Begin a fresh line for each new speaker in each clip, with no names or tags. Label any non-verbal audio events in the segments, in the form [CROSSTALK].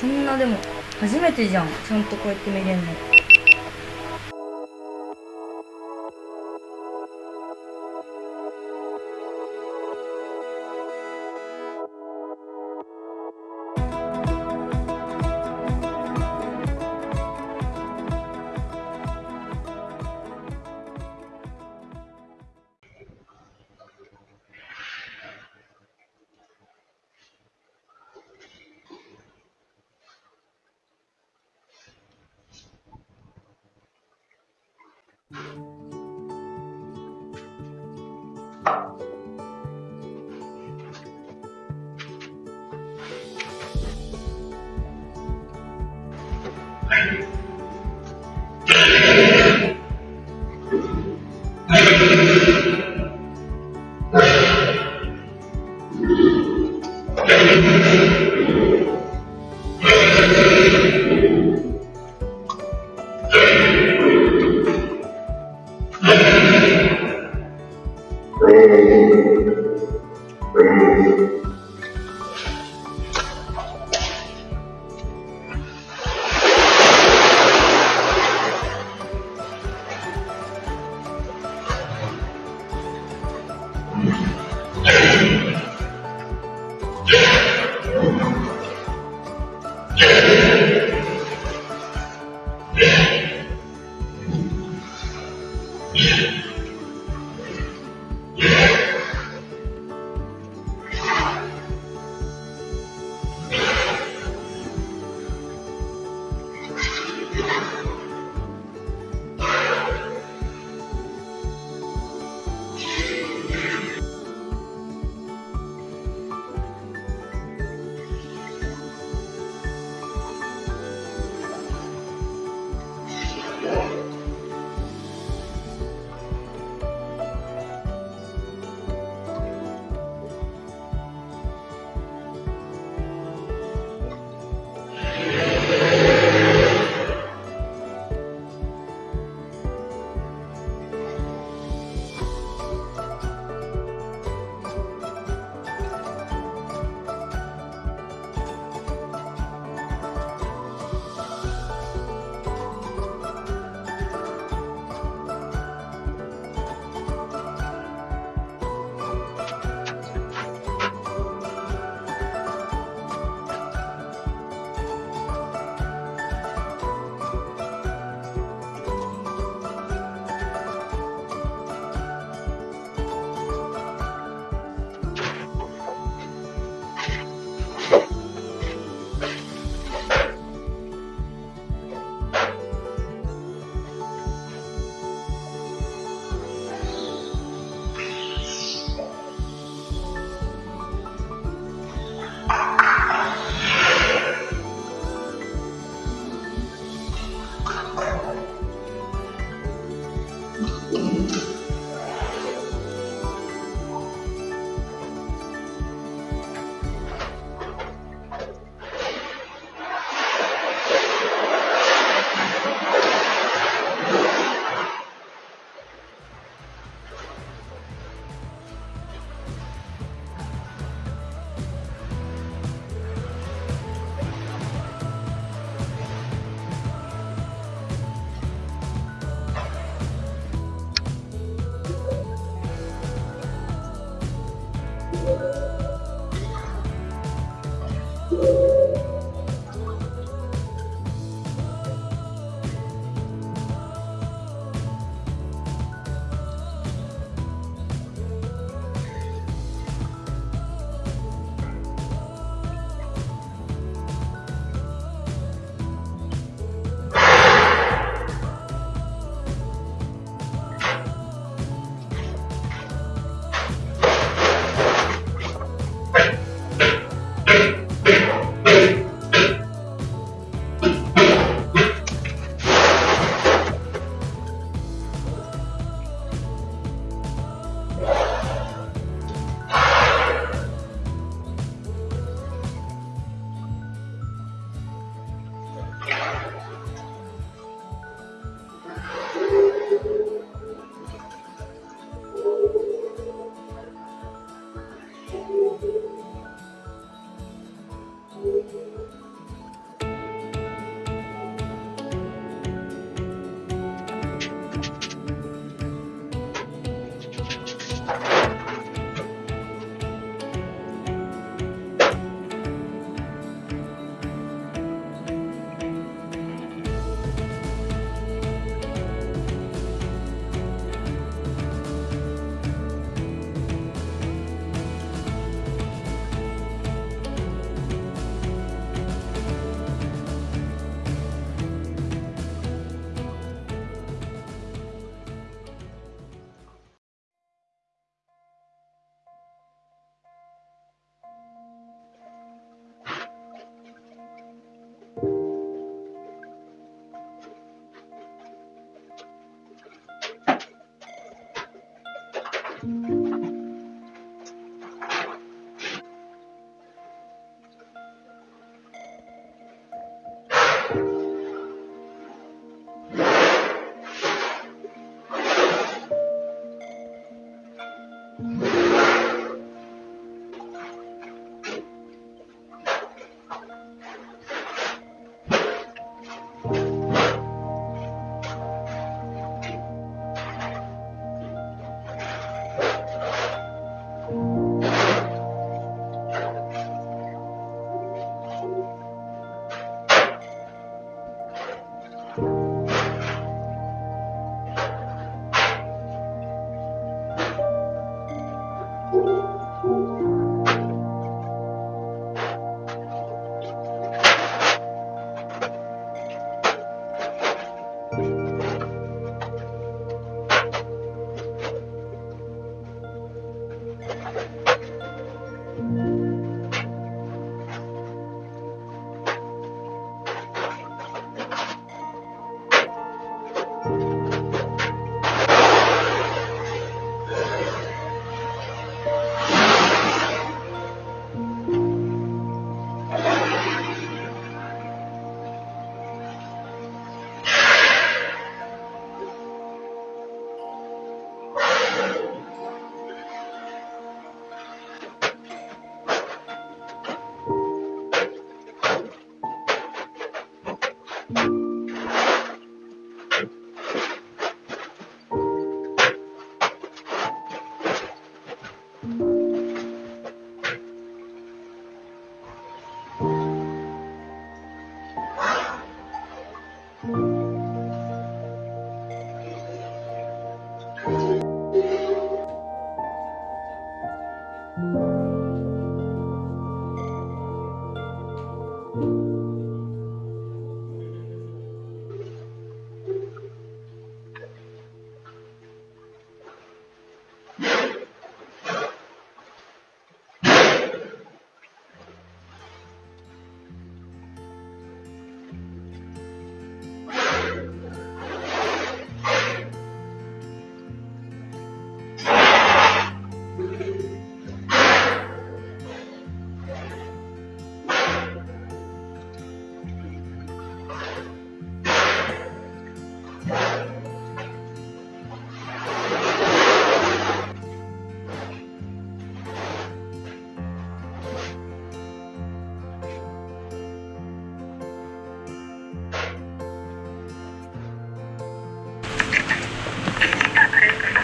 そんなでも初めてじゃん。ちゃんとこうやって見れるの。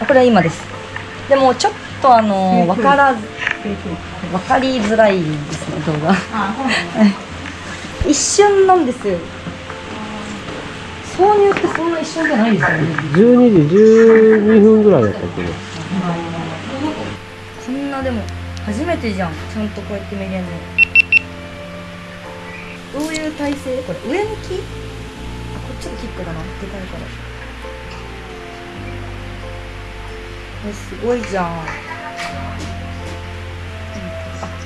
これは今です。でもちょっとあの分からず分かりづらいですね動画。一瞬なんですよ。挿入ってそんな一瞬じゃないですよね。
12時12分ぐらいだったけど
こんなでも初めてじゃん。ちゃんとこうやって見れるの。どういう体勢？これ上向き？あこっちがキックだな。でかいからえすごいじゃん。あ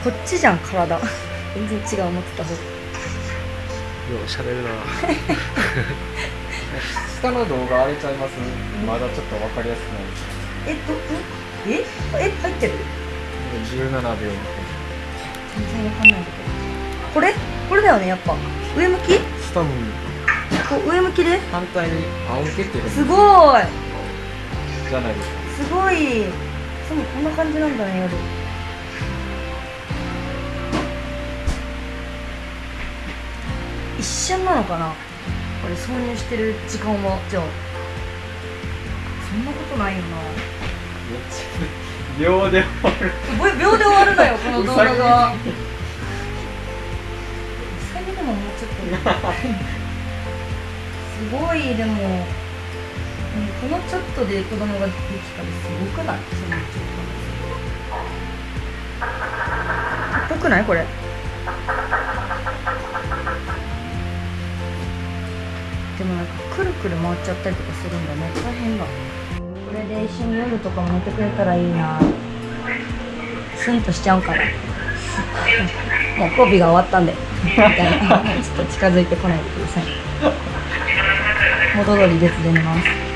こっちじゃん体。[LAUGHS] 全然違う思ってた方。
ようしゃべるな。[LAUGHS]
下の動画荒れちゃいます？まだちょっと分かりやすくない。
えどどえ？え入ってる
？17秒。
全然わかんないけど。これ？これだよねやっぱ。上向き？
スタムに
こう上向きで？
反対に。仰向けってる
すごい。
じゃないですか
すごい。そうこんな感じなんだね夜。一瞬なのかな？これ挿入してる時間はじゃあ。そんなことないよな。
秒で終わる。
秒秒で終わるのよこの動画が。
う
うさぎでももうちょっと。すごいでも、うん、このちょっとで子供ができたらすごくない？そのちょっとぽくないこれ？でもなんかくるくる回っちゃったりとかするんだね。大変だ。これで一緒に夜とかも寝てくれたらいいな。スンとしちゃうから [LAUGHS] もう交尾が終わったんで。みたいな。ちょっと近づいてこないでください。元通り別で寝ます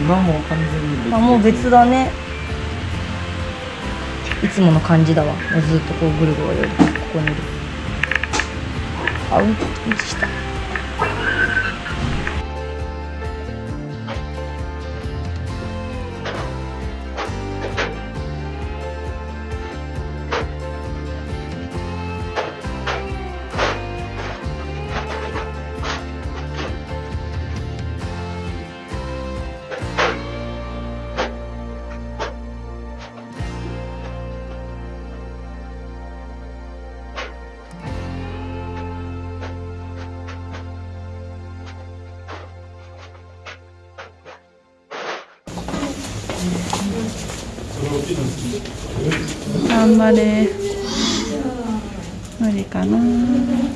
今も完全に別
あもう別だね。いつもの感じだわ。もうずっとこうぐるぐるここにいる。あうんちした
張れ無理かな。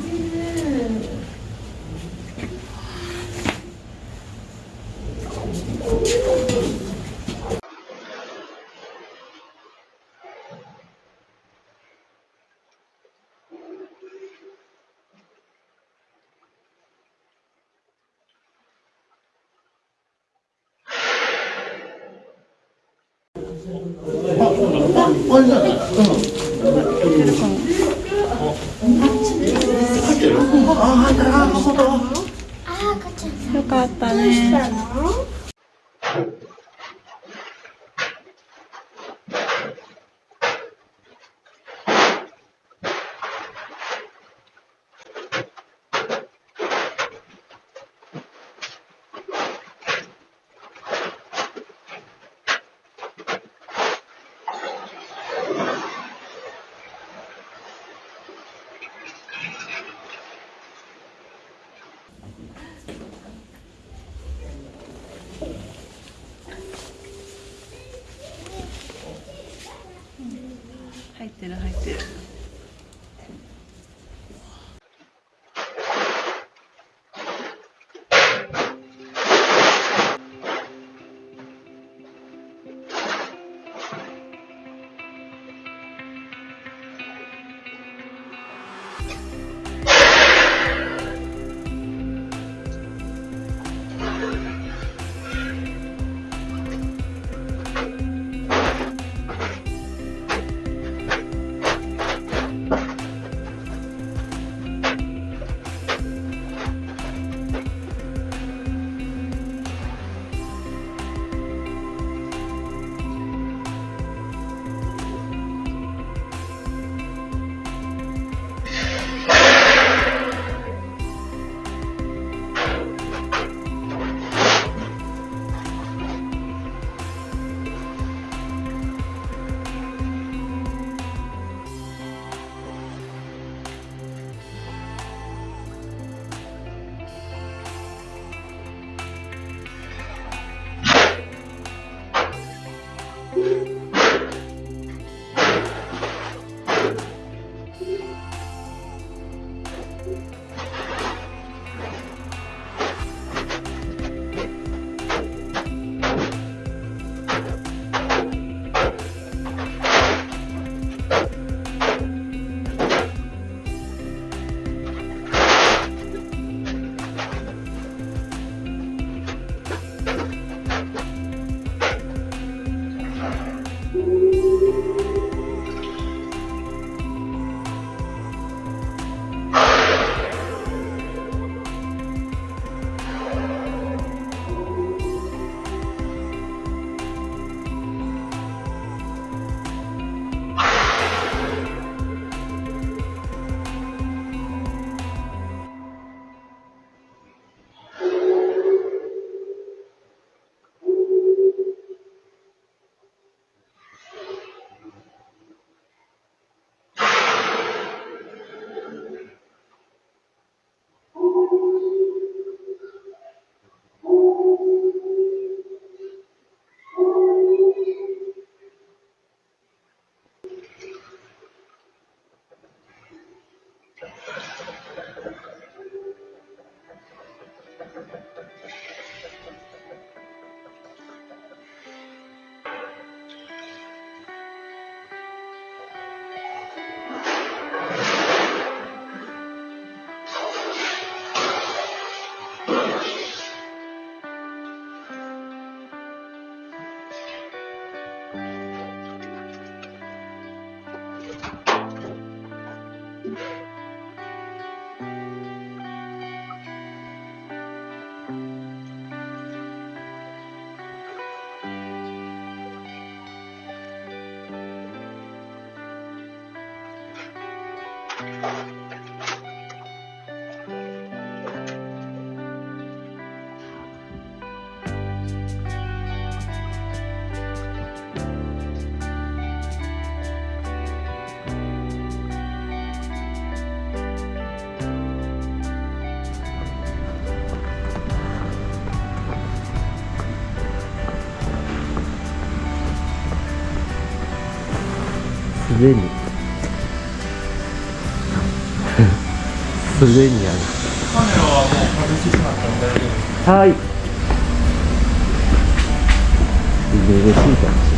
すでに。[LAUGHS] すでにある。
カメラはもう外してしまったので大丈夫です。
はい。嬉しいかもしれない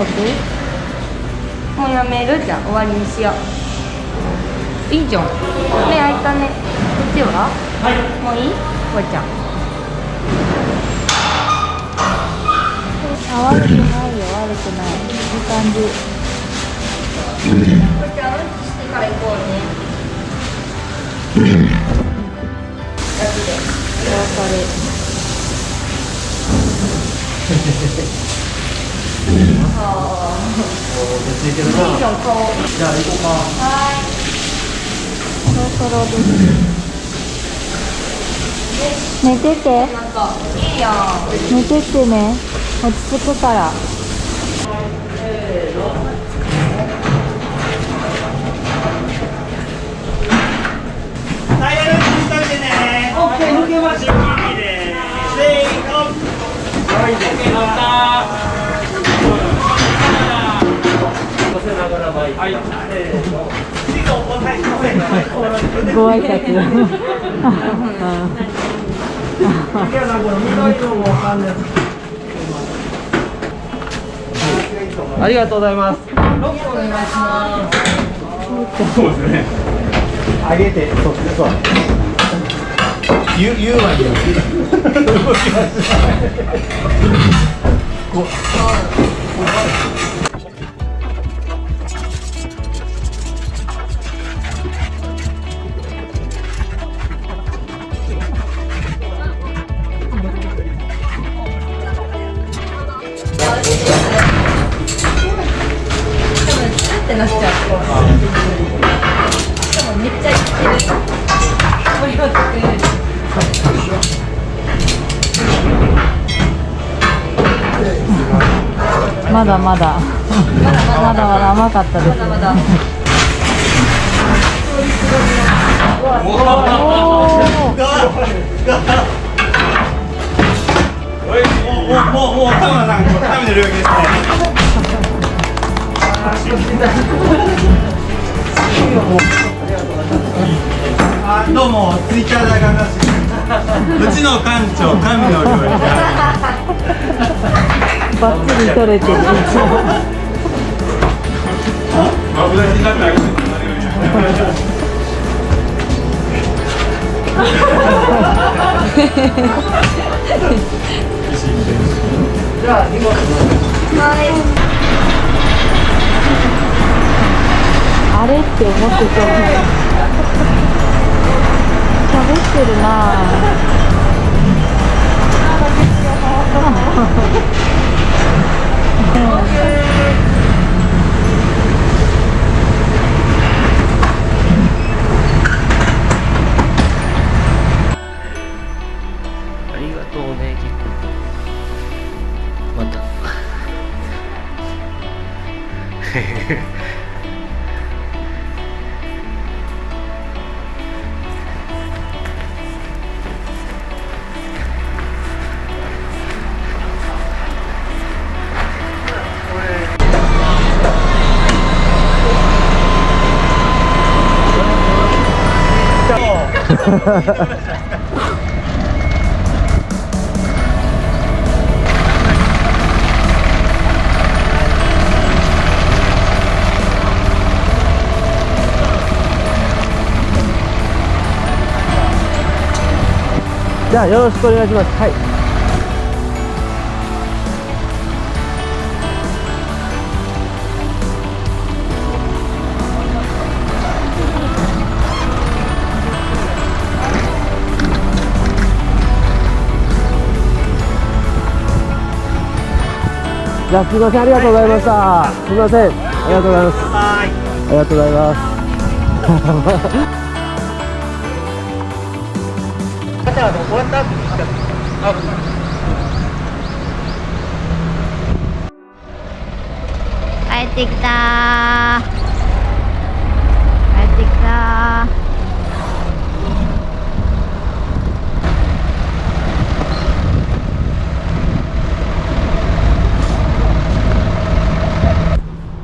食べ
とく
もうやめる？じゃん終わりにしよう。いいじゃん。目開いたね。こっちは？はい。もういい？こうちゃん。
あ悪くないよ。悪くない。いい感じ。
こうちゃんうんちしてから行こうね。ガチで。
お別れ [LAUGHS]
は
そろそろです。寝てて。
いなんかい。い。やん
寝ててね落ち着くから
タイヤの位置にしとい。てね。オッケー、抜けまし。た。
ご挨拶
いや、なんか緑のもわかんない。
ありがとうございます
そうですね。上げて、そっちでそう。ゆ、ゆうまに。
多分
まだまだ
まだまだ
甘かったです
まだまだ
もう、もう、もう、田村さん、食べてるわけですね。あ、どうも、ツイッターで上がります。うちの館長、神の料理。
バッチリ取れてる。
あれって思ってた。喋ってるな
ゃあよろしくお願いします。はい。じゃあすみませんありがとうございました。すみませんありがとうございます。ありがとうございます。
帰ってきた。帰ってきた。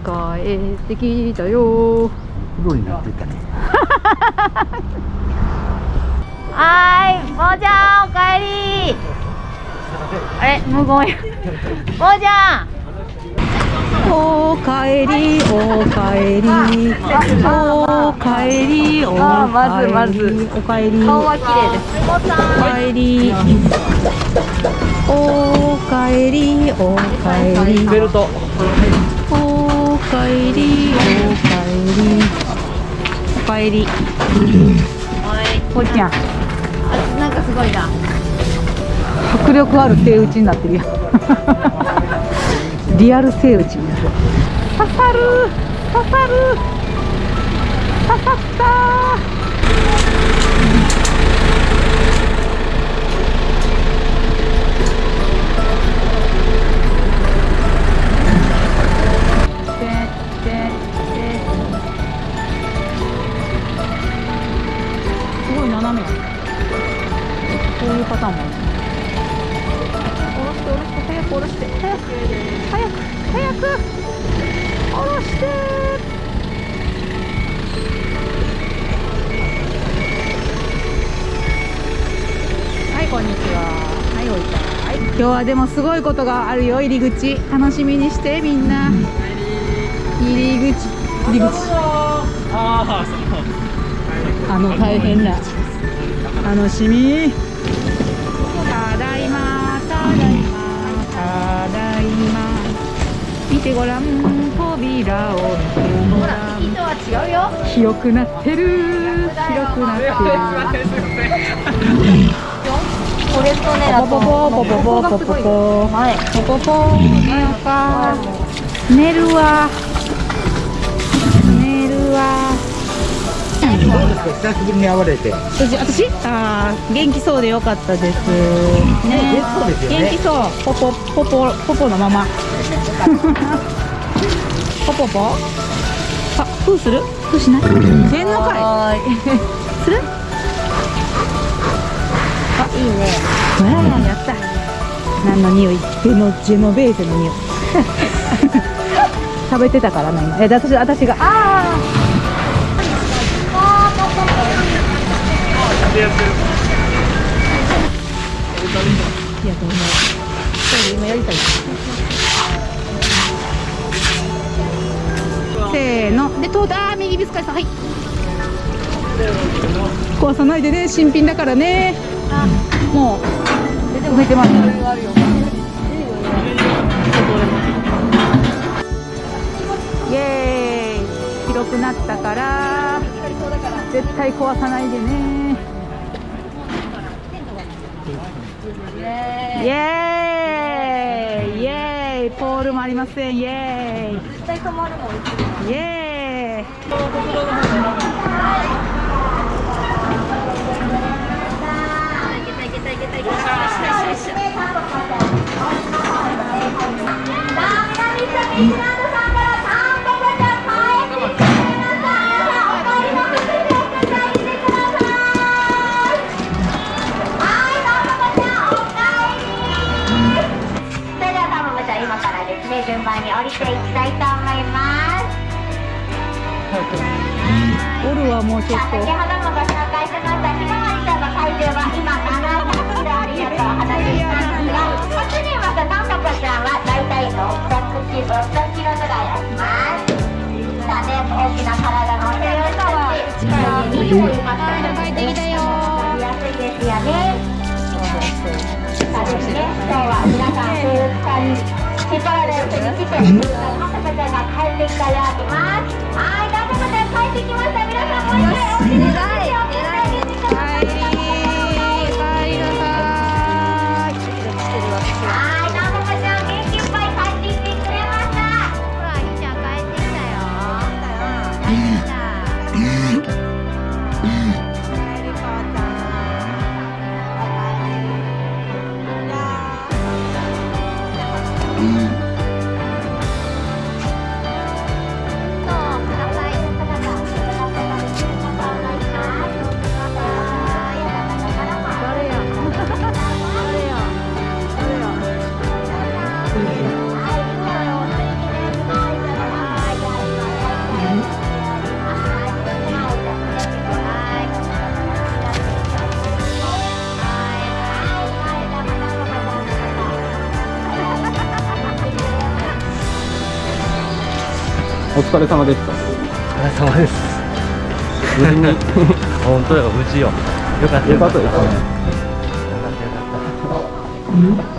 帰ってきたよ。
プロになってたね。[LAUGHS]
はーい、もーちゃんおかえり。あれ、無言や。もーちゃん。
おかえりおかえり。おかえりお
あーまずまず。
おかえり。
顔は綺麗です。
おかえり。おかえりおかえり。
ベルト。
おかえりおかえり。おかえりこっちゃ
ごいな。
迫力ある手打ちになってるやん。[LAUGHS] リアル手打ちにな刺さる。刺さる。刺さった。すごい斜めこういうパターンもある下ろして下ろして。早く。下ろして。早く。早く早く下ろしてはいこんにちは。はいおいた。はい今日はでもすごいことがあるよ。入り口。楽しみにしてみんな。入り口。入り口。あの大変な楽しみてごらん扉を見てごらん
人は違うよ。
広くなってる。広くなってる。
これとね、あと
ポポポポポポポポポ
前
ポポポ寝ようか寝るわ寝
久しぶりに会われて。
私私あー元気そうでよかったです。ね。元気そう。ポポポポポポのまま。[LAUGHS] ポポポ？あふーする？ふーしない？せん。のか
い
い。する？
あ、いいね。
わあやった。何の匂い？ジェノジェノベーゼの匂い。[LAUGHS] 食べてたからな今。えで私私がああいやどうもそう今やりたいせーので通ったあ右ビスカイさんはい壊さないでね新品だからねもう出てます。イエーイ広くなったから絶対壊さないでねエーイ。イエーイ。ポールもありません。イエーイ。
絶対止まるもん
イエーイ。
それ降りていきたいと思います。
オルはもうちょっと
先ほどもご紹介しましたひまわりちゃんの体重は今700キロあるよとお話ししたんですが初にまたタンポポちゃんは大体600キロ600キロぐらいありますさあね大きな体のお手をしたし力にいいますからね帰ってきたよやすいですよねさあですね今日は皆さん風さんに引っ張られるに来てタンポポちゃん。が帰ってきたようますはいタンポポちゃん帰ってきました。皆さんもう一回お
疲れ様でした
お疲れ様です。無事に。[LAUGHS] 本当よ無事よ。よかった
よかった
よ。かった。よかった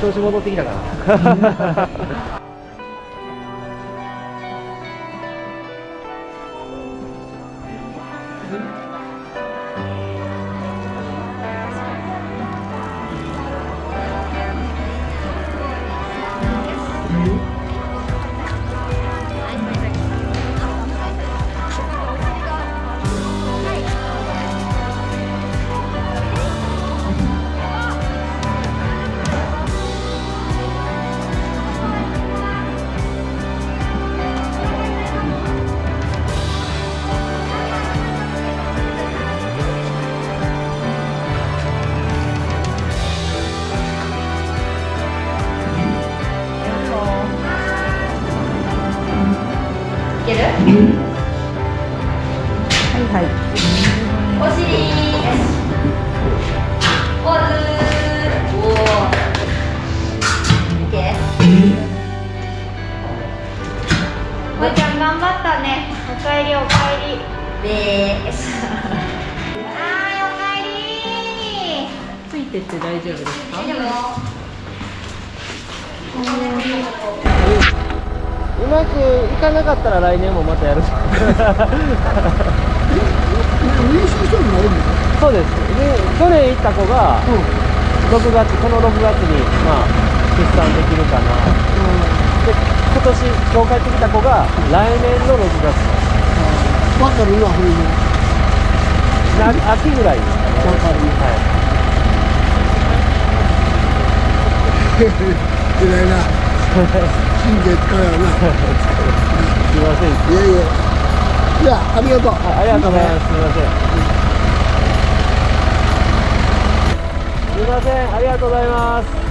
調子戻ってきたから [LAUGHS] そうです。で去年行った子が6月この6月にまあ出産できるかな、で今年今日帰ってきた子が来年の6月。
わかるわ、ほんま。
な秋ぐらい。ですかね
わかる。
はい。[LAUGHS]
偉いな。神経使うよな。[LAUGHS]
すいません。
いやいや。じゃあ、ありがとう。
あありがとうございます。すみません。すみません。ありがとうございます。